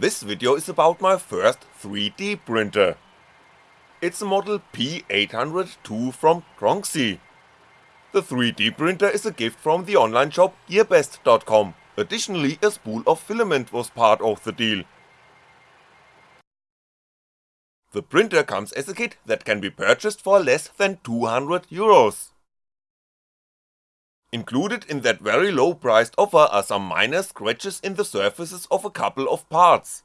This video is about my first 3D printer. It's a model P800 from Tronxy. The 3D printer is a gift from the online shop gearbest.com, additionally a spool of filament was part of the deal. The printer comes as a kit that can be purchased for less than 200 euros. Included in that very low priced offer are some minor scratches in the surfaces of a couple of parts.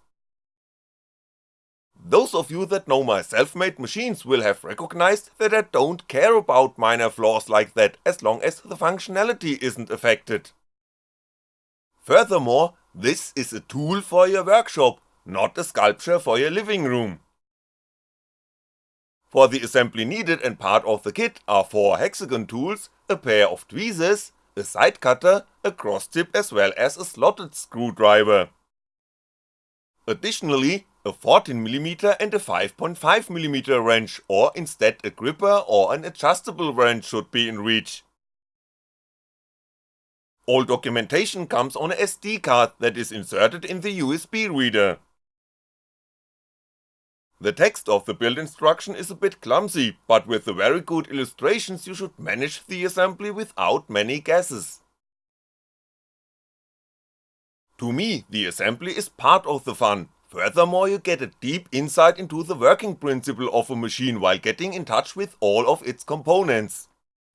Those of you that know my self-made machines will have recognized that I don't care about minor flaws like that as long as the functionality isn't affected. Furthermore, this is a tool for your workshop, not a sculpture for your living room. For the assembly needed and part of the kit are 4 hexagon tools, a pair of tweezers, a side cutter, a cross tip as well as a slotted screwdriver. Additionally, a 14mm and a 5.5mm wrench or instead a gripper or an adjustable wrench should be in reach. All documentation comes on a SD card that is inserted in the USB reader. The text of the build instruction is a bit clumsy, but with the very good illustrations you should manage the assembly without many guesses. To me, the assembly is part of the fun, furthermore you get a deep insight into the working principle of a machine while getting in touch with all of its components.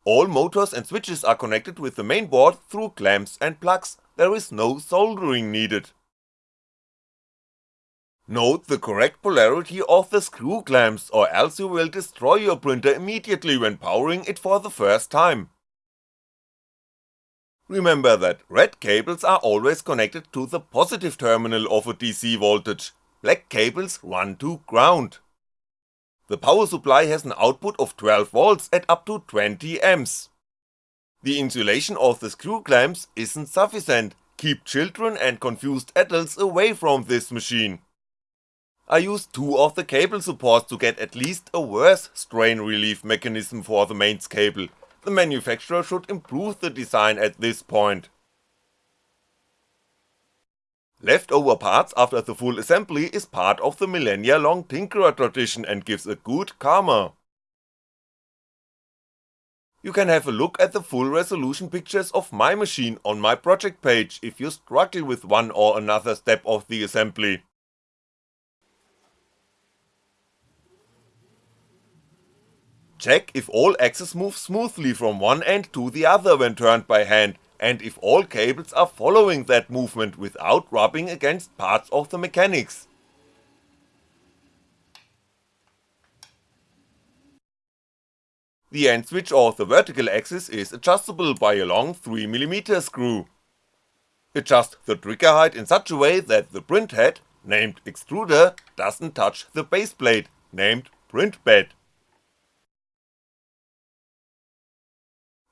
All motors and switches are connected with the main board through clamps and plugs, there is no soldering needed. Note the correct polarity of the screw clamps or else you will destroy your printer immediately when powering it for the first time. Remember that red cables are always connected to the positive terminal of a DC voltage, black cables run to ground. The power supply has an output of 12V at up to 20A. The insulation of the screw clamps isn't sufficient, keep children and confused adults away from this machine. I used two of the cable supports to get at least a worse strain relief mechanism for the mains cable, the manufacturer should improve the design at this point. Leftover parts after the full assembly is part of the millennia long Tinkerer tradition and gives a good karma. You can have a look at the full resolution pictures of my machine on my project page if you struggle with one or another step of the assembly. Check if all axes move smoothly from one end to the other when turned by hand, and if all cables are following that movement without rubbing against parts of the mechanics. The end switch of the vertical axis is adjustable by a long 3mm screw. Adjust the trigger height in such a way that the print head, named extruder, doesn't touch the base plate, named print bed.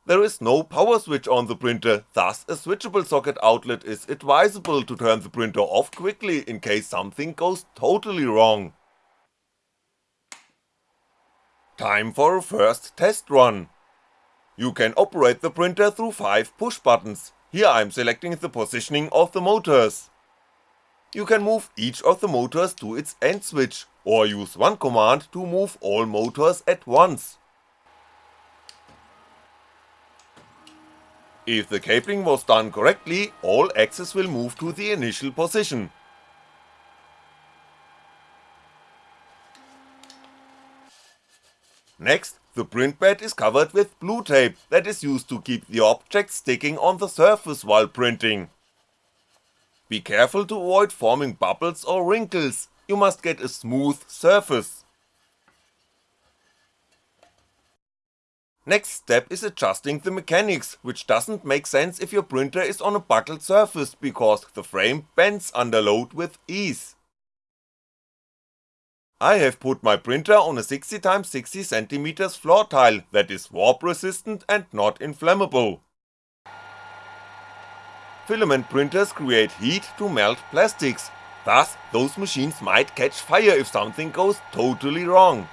There is no power switch on the printer, thus a switchable socket outlet is advisable to turn the printer off quickly in case something goes totally wrong. Time for a first test run. You can operate the printer through 5 push buttons, here I'm selecting the positioning of the motors. You can move each of the motors to its end switch, or use one command to move all motors at once. If the cabling was done correctly, all axes will move to the initial position. Next, the print bed is covered with blue tape that is used to keep the object sticking on the surface while printing. Be careful to avoid forming bubbles or wrinkles, you must get a smooth surface. Next step is adjusting the mechanics, which doesn't make sense if your printer is on a buckled surface because the frame bends under load with ease. I have put my printer on a 60x60cm floor tile that is warp resistant and not inflammable. Filament printers create heat to melt plastics, thus those machines might catch fire if something goes totally wrong.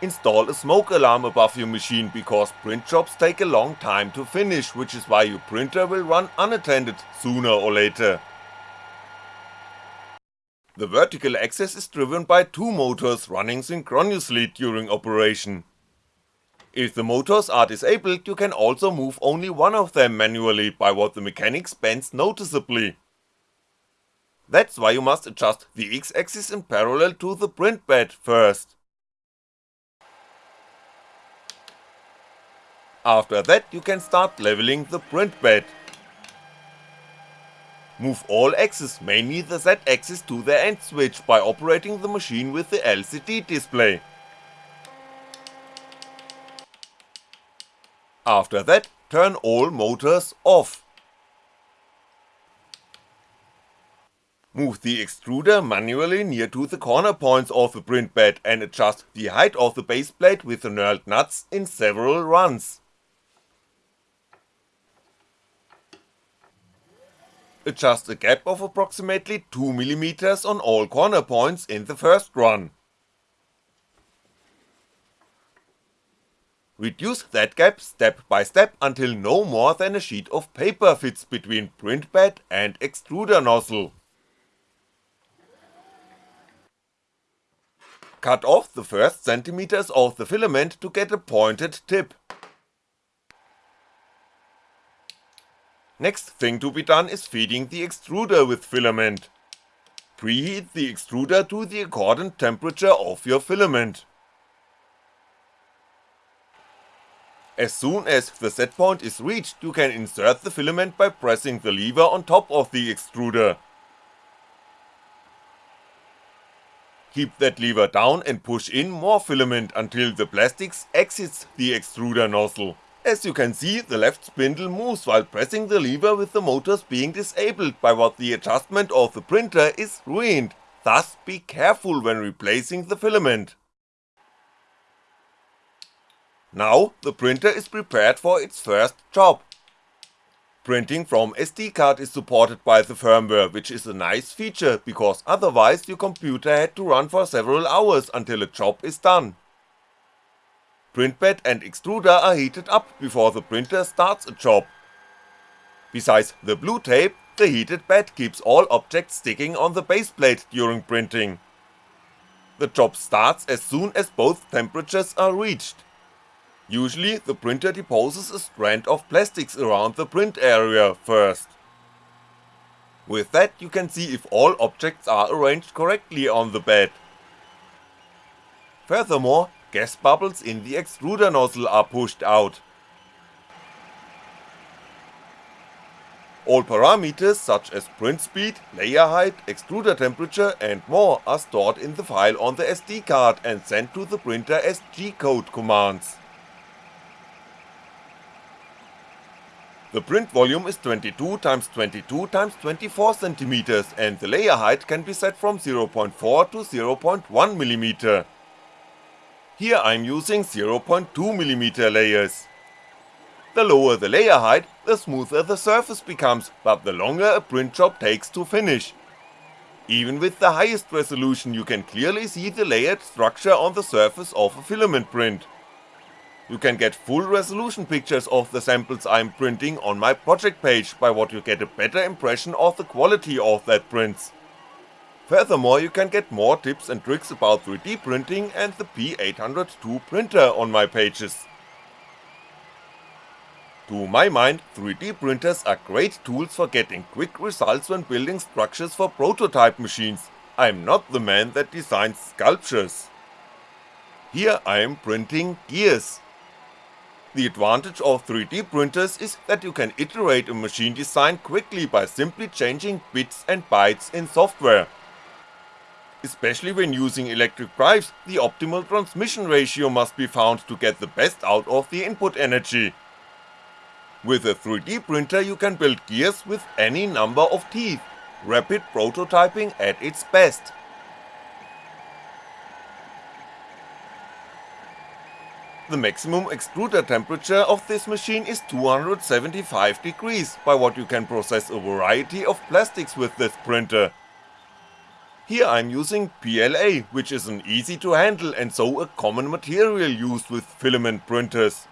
Install a smoke alarm above your machine because print jobs take a long time to finish which is why your printer will run unattended sooner or later. The vertical axis is driven by two motors running synchronously during operation. If the motors are disabled you can also move only one of them manually by what the mechanics bends noticeably. That's why you must adjust the x-axis in parallel to the print bed first. After that you can start leveling the print bed. Move all axes, mainly the Z axis to the end switch by operating the machine with the LCD display. After that, turn all motors off. Move the extruder manually near to the corner points of the print bed and adjust the height of the base plate with the knurled nuts in several runs. Adjust a gap of approximately 2mm on all corner points in the first run. Reduce that gap step by step until no more than a sheet of paper fits between print bed and extruder nozzle. Cut off the first centimeters of the filament to get a pointed tip. Next thing to be done is feeding the extruder with filament. Preheat the extruder to the accordant temperature of your filament. As soon as the set point is reached you can insert the filament by pressing the lever on top of the extruder. Keep that lever down and push in more filament until the plastics exits the extruder nozzle. As you can see, the left spindle moves while pressing the lever with the motors being disabled by what the adjustment of the printer is ruined, thus be careful when replacing the filament. Now the printer is prepared for its first job. Printing from SD card is supported by the firmware which is a nice feature because otherwise your computer had to run for several hours until a job is done. Print bed and extruder are heated up before the printer starts a job. Besides the blue tape, the heated bed keeps all objects sticking on the base plate during printing. The job starts as soon as both temperatures are reached. Usually the printer deposes a strand of plastics around the print area first. With that you can see if all objects are arranged correctly on the bed. Furthermore, gas bubbles in the extruder nozzle are pushed out. All parameters such as print speed, layer height, extruder temperature and more are stored in the file on the SD card and sent to the printer as G-code commands. The print volume is 22x22x24cm and the layer height can be set from 0.4 to 0.1mm. Here I'm using 0.2mm layers. The lower the layer height, the smoother the surface becomes, but the longer a print job takes to finish. Even with the highest resolution you can clearly see the layered structure on the surface of a filament print. You can get full resolution pictures of the samples I'm printing on my project page by what you get a better impression of the quality of that prints. Furthermore you can get more tips and tricks about 3D printing and the P802 printer on my pages. To my mind, 3D printers are great tools for getting quick results when building structures for prototype machines, I'm not the man that designs sculptures. Here I am printing gears. The advantage of 3D printers is that you can iterate a machine design quickly by simply changing bits and bytes in software. Especially when using electric drives, the optimal transmission ratio must be found to get the best out of the input energy. With a 3D printer you can build gears with any number of teeth, rapid prototyping at its best. The maximum extruder temperature of this machine is 275 degrees, by what you can process a variety of plastics with this printer, here I'm using PLA, which is an easy to handle and so a common material used with filament printers.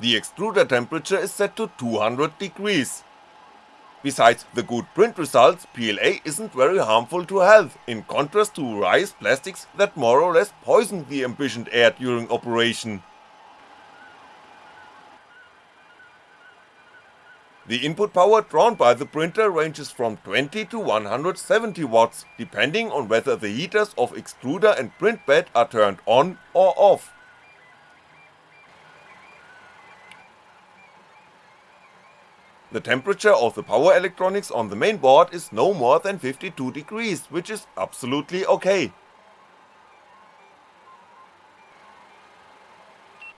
The extruder temperature is set to 200 degrees. Besides the good print results, PLA isn't very harmful to health, in contrast to rice plastics that more or less poison the ambient air during operation. The input power drawn by the printer ranges from 20 to 170 watts, depending on whether the heaters of extruder and print bed are turned on or off. The temperature of the power electronics on the main board is no more than 52 degrees, which is absolutely ok.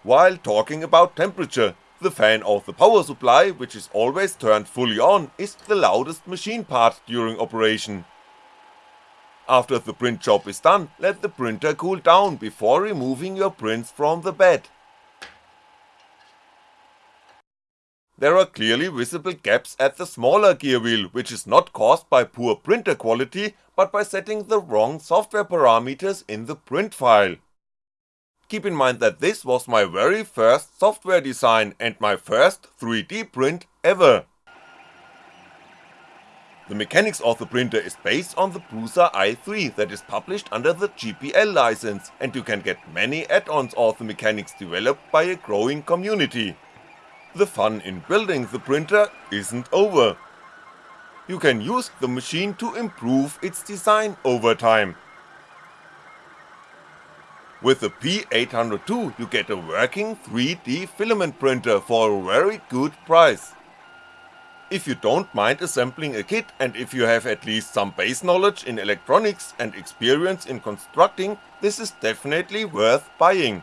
While talking about temperature, the fan of the power supply, which is always turned fully on, is the loudest machine part during operation. After the print job is done, let the printer cool down before removing your prints from the bed. There are clearly visible gaps at the smaller gear wheel, which is not caused by poor printer quality, but by setting the wrong software parameters in the print file. Keep in mind that this was my very first software design and my first 3D print ever. The mechanics of the printer is based on the Prusa i3 that is published under the GPL license, and you can get many add-ons of the mechanics developed by a growing community the fun in building the printer isn't over. You can use the machine to improve its design over time. With the P802 you get a working 3D filament printer for a very good price. If you don't mind assembling a kit and if you have at least some base knowledge in electronics and experience in constructing, this is definitely worth buying.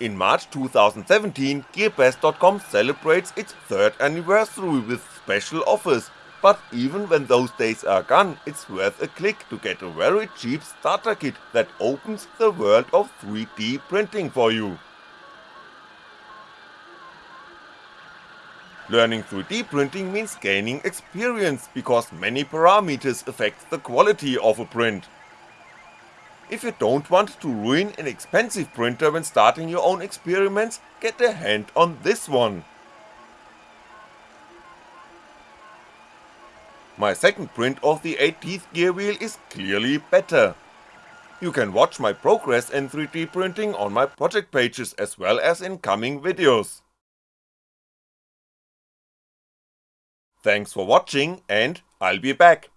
In March 2017, GearBest.com celebrates its third anniversary with special offers, but even when those days are gone, it's worth a click to get a very cheap starter kit that opens the world of 3D printing for you. Learning 3D printing means gaining experience, because many parameters affect the quality of a print. If you don't want to ruin an expensive printer when starting your own experiments, get a hand on this one. My second print of the 8 teeth gear wheel is clearly better. You can watch my progress in 3D printing on my project pages as well as in coming videos. Thanks for watching and I'll be back.